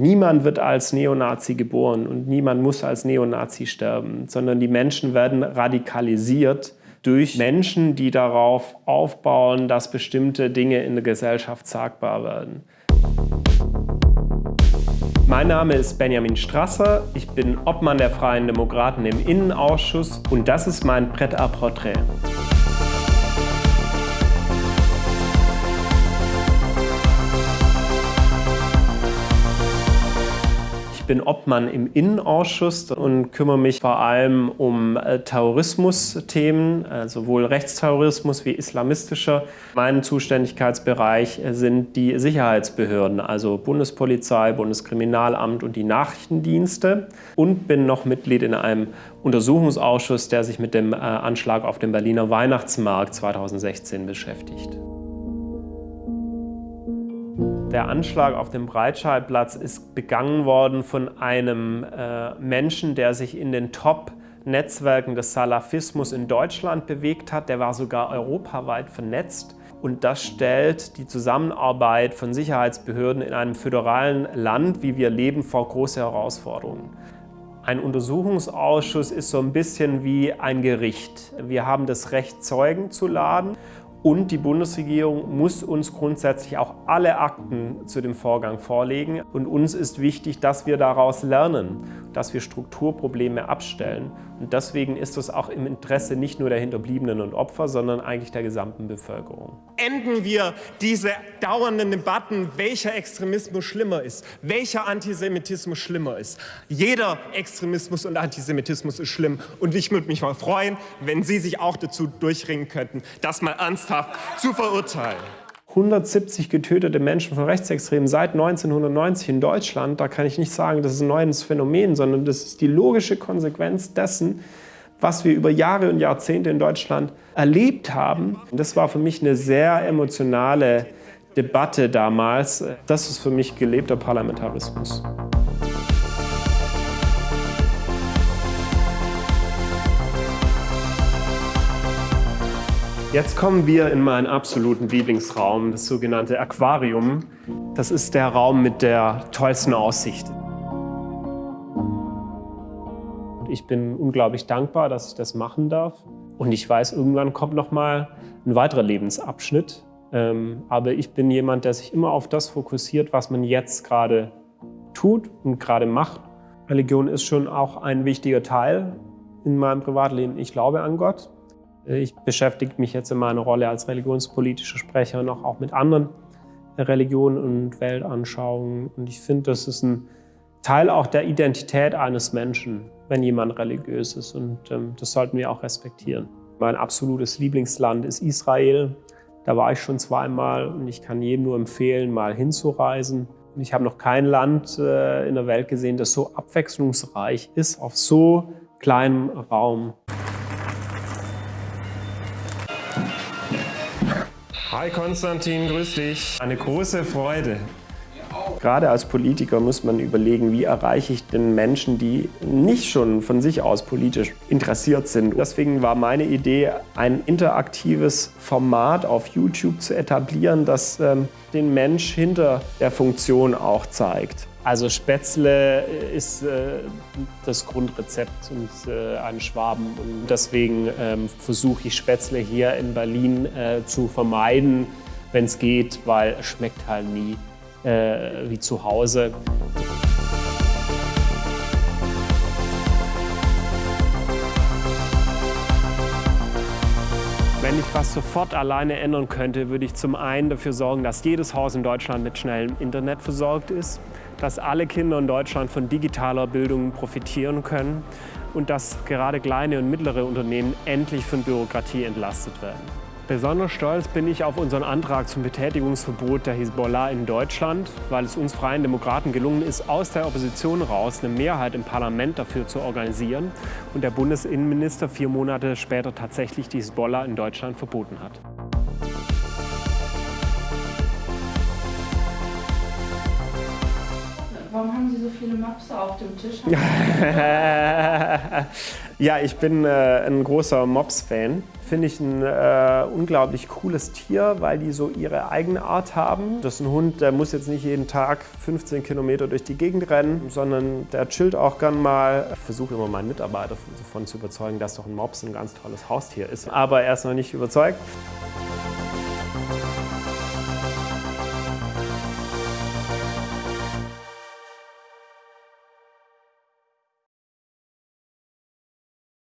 Niemand wird als Neonazi geboren und niemand muss als Neonazi sterben, sondern die Menschen werden radikalisiert durch Menschen, die darauf aufbauen, dass bestimmte Dinge in der Gesellschaft sagbar werden. Mein Name ist Benjamin Strasser, ich bin Obmann der Freien Demokraten im Innenausschuss und das ist mein Pret-à-Portrait. Bin Obmann im Innenausschuss und kümmere mich vor allem um äh, Terrorismusthemen, äh, sowohl Rechtsterrorismus wie islamistischer. Mein Zuständigkeitsbereich äh, sind die Sicherheitsbehörden, also Bundespolizei, Bundeskriminalamt und die Nachrichtendienste. Und bin noch Mitglied in einem Untersuchungsausschuss, der sich mit dem Anschlag auf dem Berliner Weihnachtsmarkt 2016 beschäftigt. Der Anschlag auf dem Breitscheidplatz ist begangen worden von einem äh, Menschen, der sich in den Top-Netzwerken des Salafismus in Deutschland bewegt hat. Der war sogar europaweit vernetzt. Und das stellt die Zusammenarbeit von Sicherheitsbehörden in einem föderalen Land, wie wir leben, vor große Herausforderungen. Ein Untersuchungsausschuss ist so ein bisschen wie ein Gericht. Wir haben das Recht, Zeugen zu laden und die Bundesregierung muss uns grundsätzlich auch alle Akten zu dem Vorgang vorlegen. Und uns ist wichtig, dass wir daraus lernen, dass wir Strukturprobleme abstellen. Und deswegen ist es auch im Interesse nicht nur der Hinterbliebenen und Opfer, sondern eigentlich der gesamten Bevölkerung. Enden wir diese dauernden Debatten, welcher Extremismus schlimmer ist, welcher Antisemitismus schlimmer ist. Jeder Extremismus und Antisemitismus ist schlimm. Und ich würde mich mal freuen, wenn Sie sich auch dazu durchringen könnten, das mal ernsthaft zu verurteilen. 170 getötete Menschen von Rechtsextremen seit 1990 in Deutschland, da kann ich nicht sagen, das ist ein neues Phänomen, sondern das ist die logische Konsequenz dessen, was wir über Jahre und Jahrzehnte in Deutschland erlebt haben. Das war für mich eine sehr emotionale Debatte damals. Das ist für mich gelebter Parlamentarismus. Jetzt kommen wir in meinen absoluten Lieblingsraum, das sogenannte Aquarium. Das ist der Raum mit der tollsten Aussicht. Ich bin unglaublich dankbar, dass ich das machen darf. Und ich weiß, irgendwann kommt noch mal ein weiterer Lebensabschnitt. Ähm, aber ich bin jemand, der sich immer auf das fokussiert, was man jetzt gerade tut und gerade macht. Religion ist schon auch ein wichtiger Teil in meinem Privatleben. Ich glaube an Gott. Ich beschäftige mich jetzt in meiner Rolle als religionspolitischer Sprecher noch auch mit anderen Religionen und Weltanschauungen. Und ich finde, das ist ein Teil auch der Identität eines Menschen, wenn jemand religiös ist. Und ähm, das sollten wir auch respektieren. Mein absolutes Lieblingsland ist Israel. Da war ich schon zweimal und ich kann jedem nur empfehlen, mal hinzureisen. Und ich habe noch kein Land äh, in der Welt gesehen, das so abwechslungsreich ist, auf so kleinem Raum. Hi Konstantin, grüß dich. Eine große Freude. Gerade als Politiker muss man überlegen, wie erreiche ich den Menschen, die nicht schon von sich aus politisch interessiert sind. Deswegen war meine Idee, ein interaktives Format auf YouTube zu etablieren, das ähm, den Mensch hinter der Funktion auch zeigt. Also Spätzle ist äh, das Grundrezept und äh, ein Schwaben. Und deswegen ähm, versuche ich Spätzle hier in Berlin äh, zu vermeiden, wenn es geht, weil es schmeckt halt nie äh, wie zu Hause. Wenn ich was sofort alleine ändern könnte, würde ich zum einen dafür sorgen, dass jedes Haus in Deutschland mit schnellem Internet versorgt ist, dass alle Kinder in Deutschland von digitaler Bildung profitieren können und dass gerade kleine und mittlere Unternehmen endlich von Bürokratie entlastet werden. Besonders stolz bin ich auf unseren Antrag zum Betätigungsverbot der Hisbollah in Deutschland, weil es uns Freien Demokraten gelungen ist, aus der Opposition raus eine Mehrheit im Parlament dafür zu organisieren und der Bundesinnenminister vier Monate später tatsächlich die Hisbollah in Deutschland verboten hat. Viele Mopse auf dem Tisch? ja, ich bin äh, ein großer Mops-Fan. Finde ich ein äh, unglaublich cooles Tier, weil die so ihre eigene Art haben. Das ist ein Hund, der muss jetzt nicht jeden Tag 15 Kilometer durch die Gegend rennen, sondern der chillt auch gern mal. Ich versuche immer meinen Mitarbeiter davon zu überzeugen, dass doch ein Mops ein ganz tolles Haustier ist. Aber er ist noch nicht überzeugt.